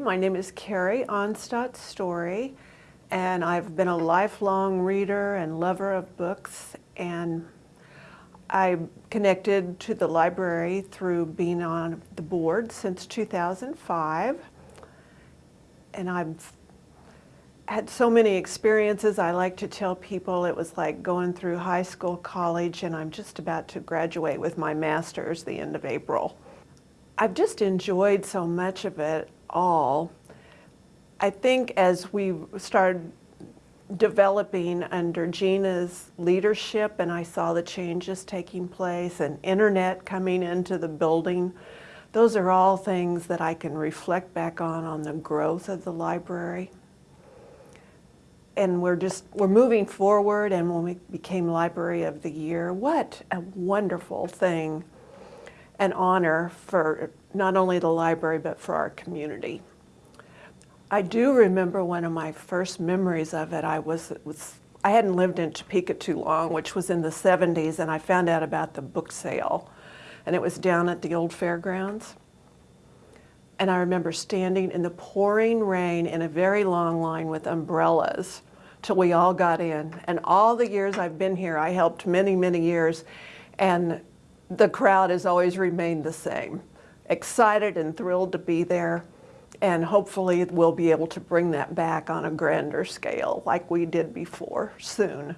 My name is Carrie Onstadt Story, and I've been a lifelong reader and lover of books, and I connected to the library through being on the board since 2005, and I've had so many experiences. I like to tell people it was like going through high school, college, and I'm just about to graduate with my master's the end of April. I've just enjoyed so much of it all. I think as we started developing under Gina's leadership and I saw the changes taking place and internet coming into the building, those are all things that I can reflect back on on the growth of the library. And we're just, we're moving forward and when we became Library of the Year, what a wonderful thing, an honor for not only the library, but for our community. I do remember one of my first memories of it. I was, was I hadn't lived in Topeka too long, which was in the 70s, and I found out about the book sale. And it was down at the old fairgrounds. And I remember standing in the pouring rain in a very long line with umbrellas till we all got in. And all the years I've been here, I helped many, many years, and the crowd has always remained the same excited and thrilled to be there. And hopefully we'll be able to bring that back on a grander scale like we did before soon.